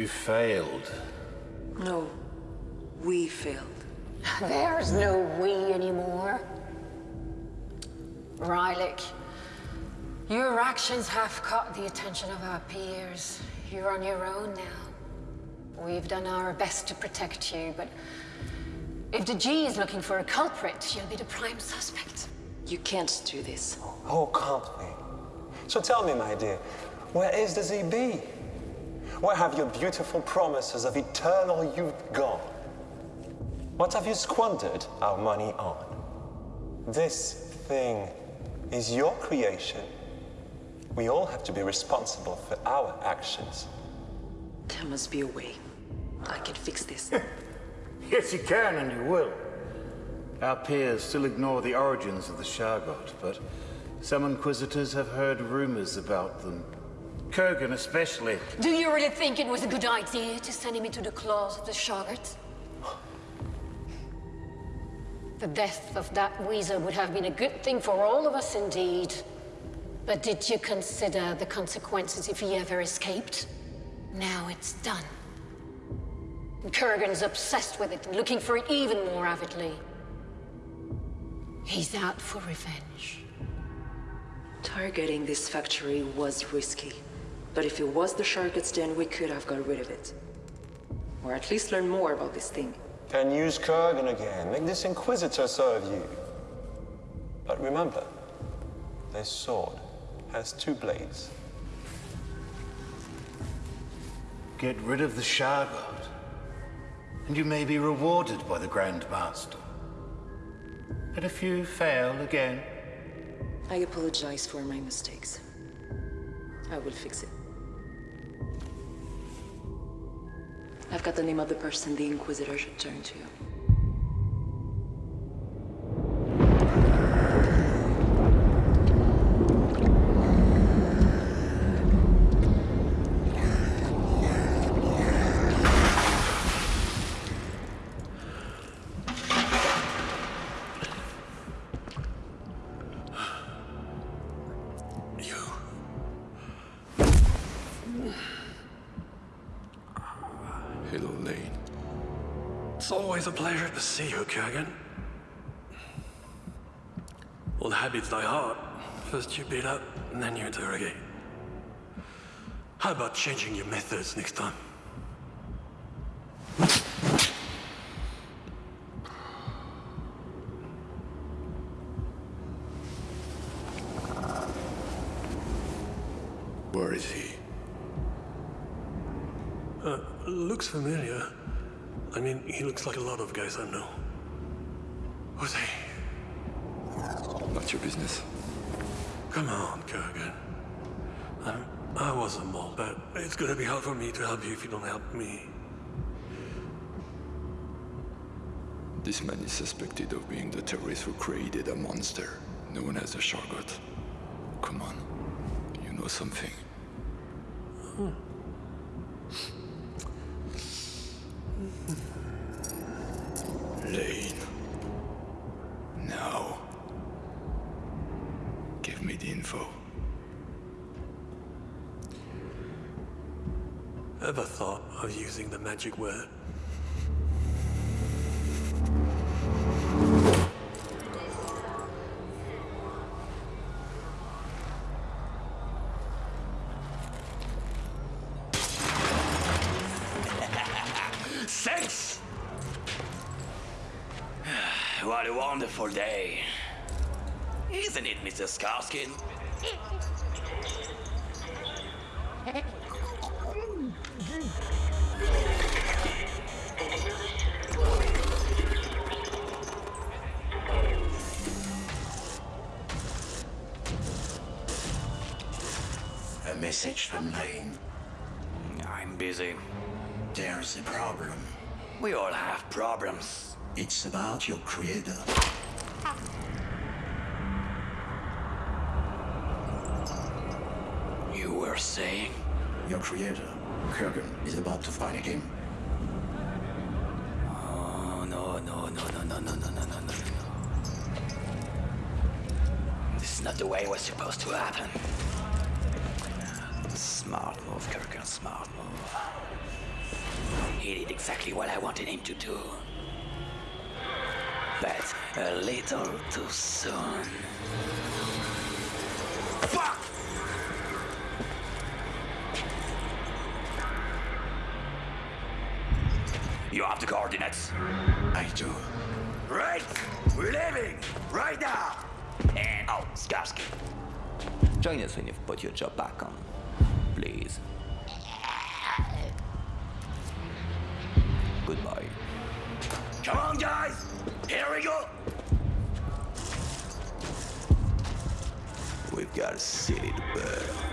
You failed. No, we failed. There's no we anymore. Rylik, your actions have caught the attention of our peers. You're on your own now. We've done our best to protect you, but if the G is looking for a culprit, you'll be the prime suspect. You can't do this. Oh, can't we? So tell me, my dear, where is the ZB? Where have your beautiful promises of eternal youth gone? What have you squandered our money on? This thing is your creation. We all have to be responsible for our actions. There must be a way. I can fix this. Yes, you can, and you will. Our peers still ignore the origins of the Shargot, but some Inquisitors have heard rumors about them. Kurgan especially. Do you really think it was a good idea to send him into the claws of the Shoggoth? The death of that Weezer would have been a good thing for all of us indeed. But did you consider the consequences if he ever escaped? Now it's done. Kurgan's obsessed with it, and looking for it even more avidly. He's out for revenge. Targeting this factory was risky. But if it was the Shargoth's den, we could have got rid of it. Or at least learn more about this thing. Then use Kurgan again. Make this Inquisitor serve you. But remember, this sword has two blades. Get rid of the Shargot, and you may be rewarded by the Grand Master. But if you fail again, I apologize for my mistakes. I will fix it. I've got the name of the person the Inquisitor should turn to. It's always a pleasure to see you, Kurgan. Old habits die hard. First you beat up, and then you interrogate. How about changing your methods next time? Where is he? Uh, looks familiar. I mean, he looks like a lot of guys I know. Who's he? Not your business. Come on, Kurgan. I'm, I was a mole, but it's gonna be hard for me to help you if you don't help me. This man is suspected of being the terrorist who created a monster known as the Shargot. Come on, you know something. Lane. Now. Give me the info. Ever thought of using the magic? Thanks! what a wonderful day. Isn't it, Mr. Skarskin? A message from Lane. I'm busy. There's a problem. We all have problems. It's about your creator. You were saying? Your creator, Kurgan, is about to fight him. Oh, no, no, no, no, no, no, no, no, no, no, no. This is not the way it was supposed to happen. Smart move, Kurgan, smart move. He did exactly what I wanted him to do. But a little too soon. Fuck! You have the coordinates. I do. Right! We're leaving! Right now! And oh, Skarsky. Join us when you've put your job back on. Please. Goodbye. Come on, guys! Here we go! We've got a city to burn.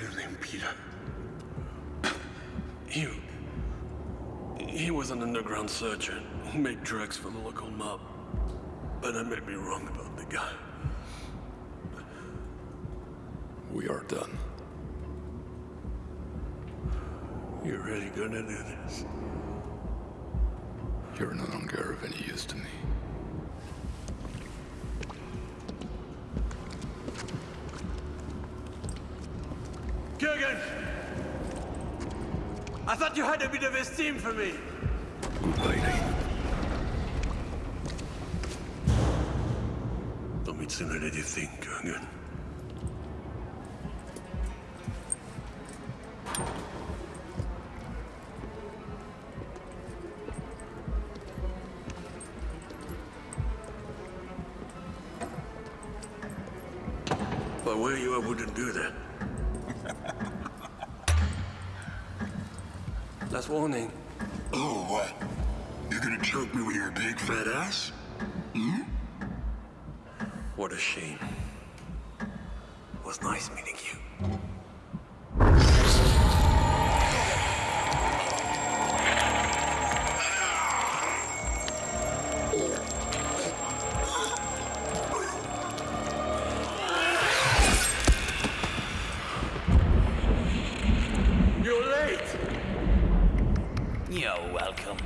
He went by the name Peter. He. He was an underground surgeon who made drugs for the local mob. But I may be wrong about the guy. We are done. You're really gonna do this? You're no longer of any use to me. Kurgan! I thought you had a bit of esteem for me. Don't meet sooner than you think, Kurgan. If I were you, I wouldn't do that. Last warning. Oh, what? You're gonna choke me with your big fat ass? Hmm? What a shame. It was nice meeting you. You're late! You're welcome.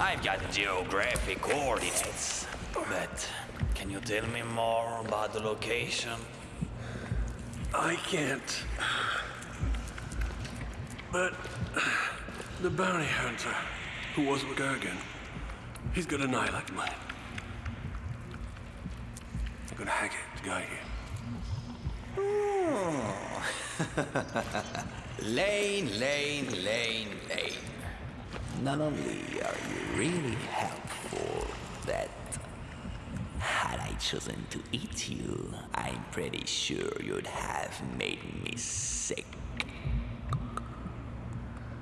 I've got geographic coordinates, but can you tell me more about the location? I can't. But the bounty hunter who was with Gergen, he's got an eye like mine. I'm gonna hack it, the guy here. Lane, Lane, Lane, Lane. Not only are you really helpful, that had I chosen to eat you, I'm pretty sure you'd have made me sick.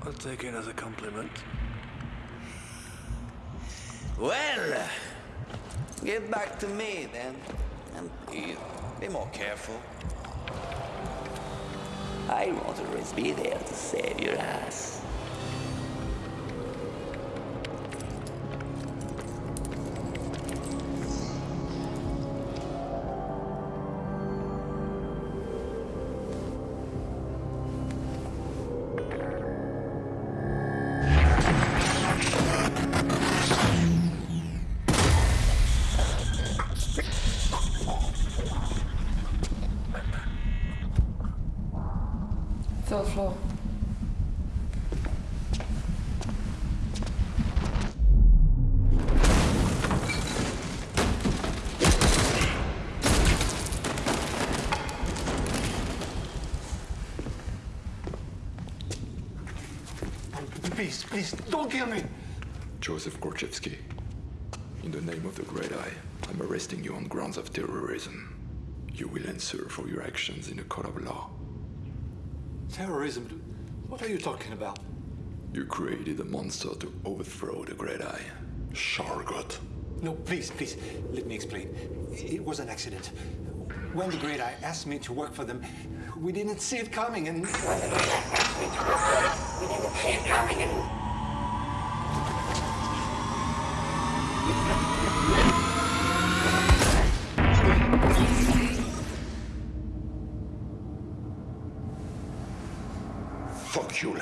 I'll take it as a compliment. Well, get back to me then. And be more careful. I won't always be there to save your ass. Floor. Please, please, don't kill me! Joseph Korchevsky. In the name of the Great Eye, I'm arresting you on grounds of terrorism. You will answer for your actions in a court of law. Terrorism? What are you talking about? You created a monster to overthrow the Great Eye. Shargot. No, please, please, let me explain. It was an accident. When the Great Eye asked me to work for them, we didn't see it coming and... stop you, Lane.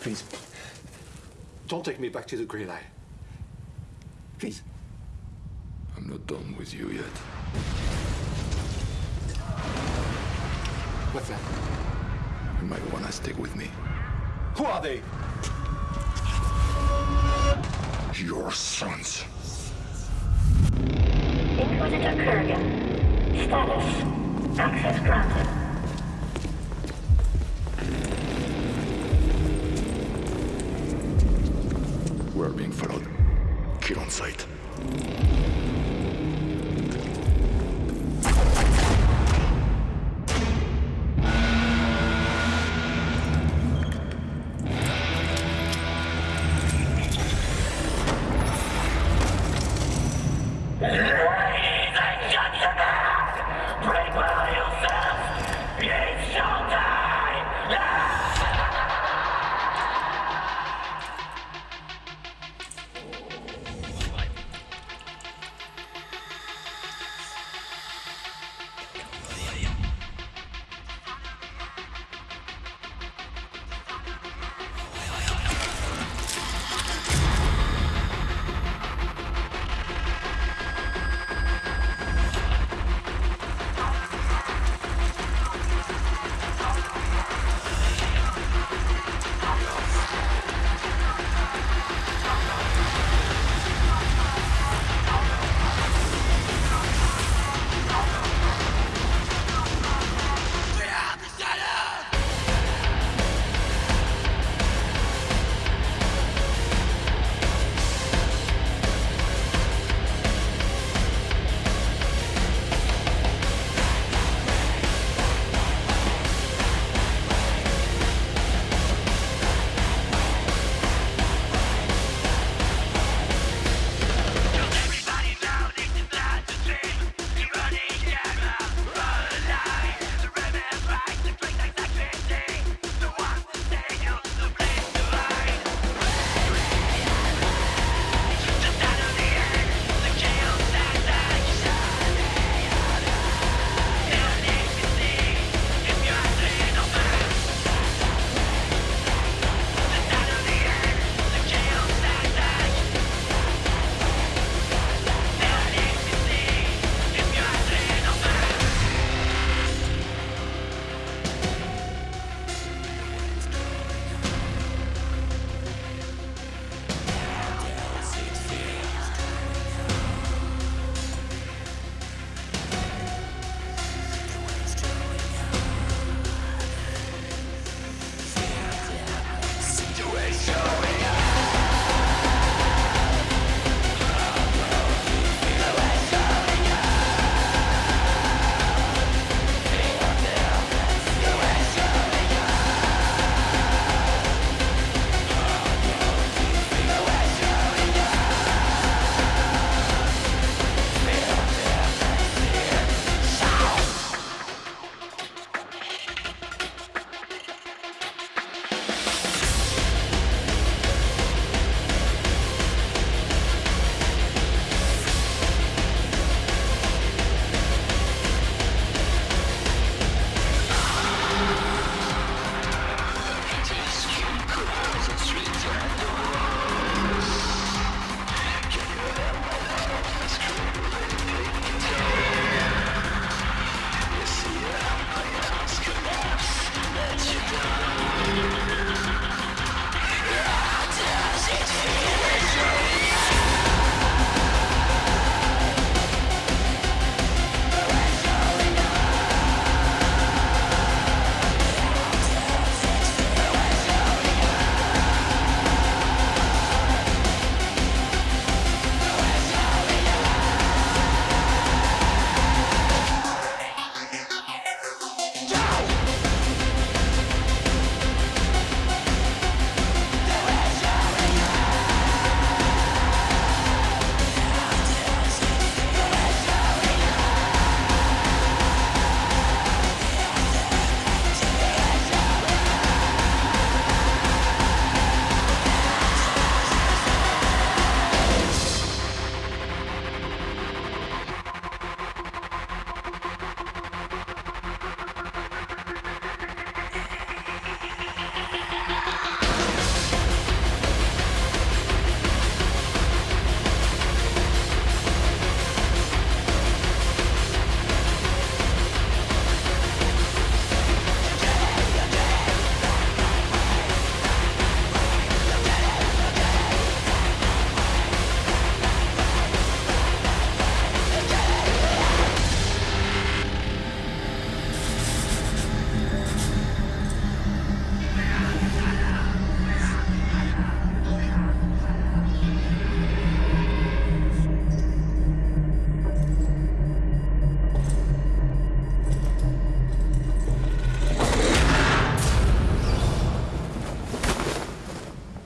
Please, don't take me back to the Grey Line. Please. I'm not done with you yet. What's that? You might wanna stick with me. Who are they? Your sons. Inquisitor Kurgan. Status. Access granted. We're being followed. Kill on sight.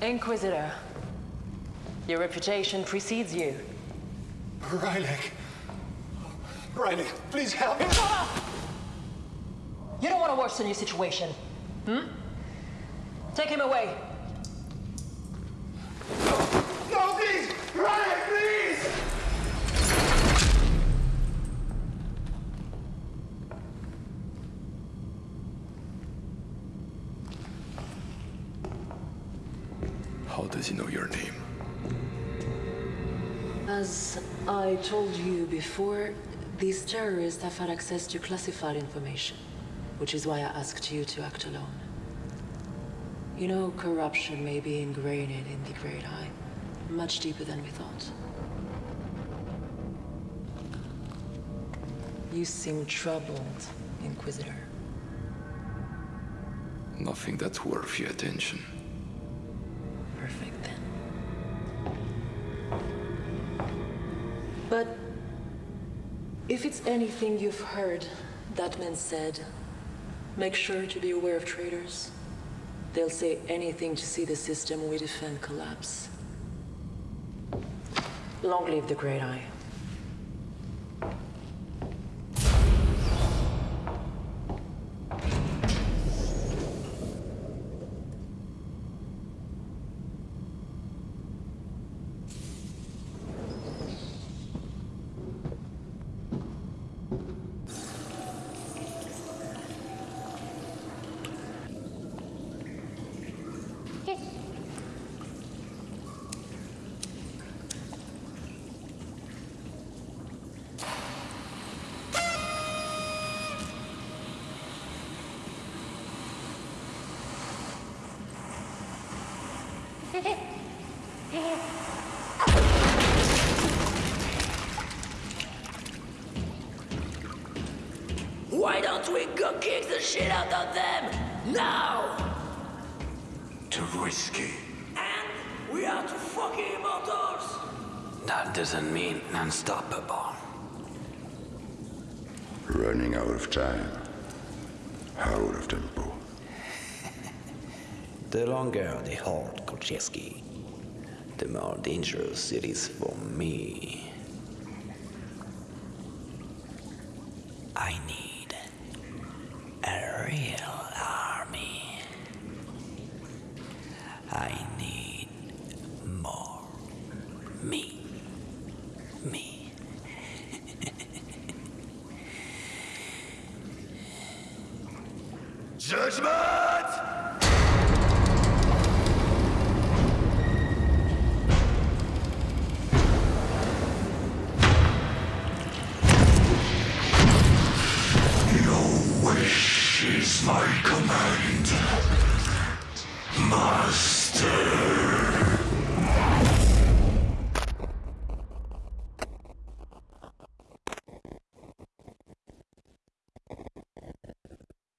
Inquisitor. Your reputation precedes you. Rylek. Rylek, please help me. You don't want to worsen your situation. Hmm? Take him away. I told you before, these terrorists have had access to classified information, which is why I asked you to act alone. You know, corruption may be ingrained in the Great Eye, much deeper than we thought. You seem troubled, Inquisitor. Nothing that's worth your attention. If it's anything you've heard that man said, make sure to be aware of traitors. They'll say anything to see the system we defend collapse. Long live the Great Eye. Why don't we go kick the shit out of them? Now! Too risky. And we are two fucking immortals! That doesn't mean unstoppable. Running out of time. Out of tempo. The longer the hold, Kolcheski, the more dangerous it is for me. I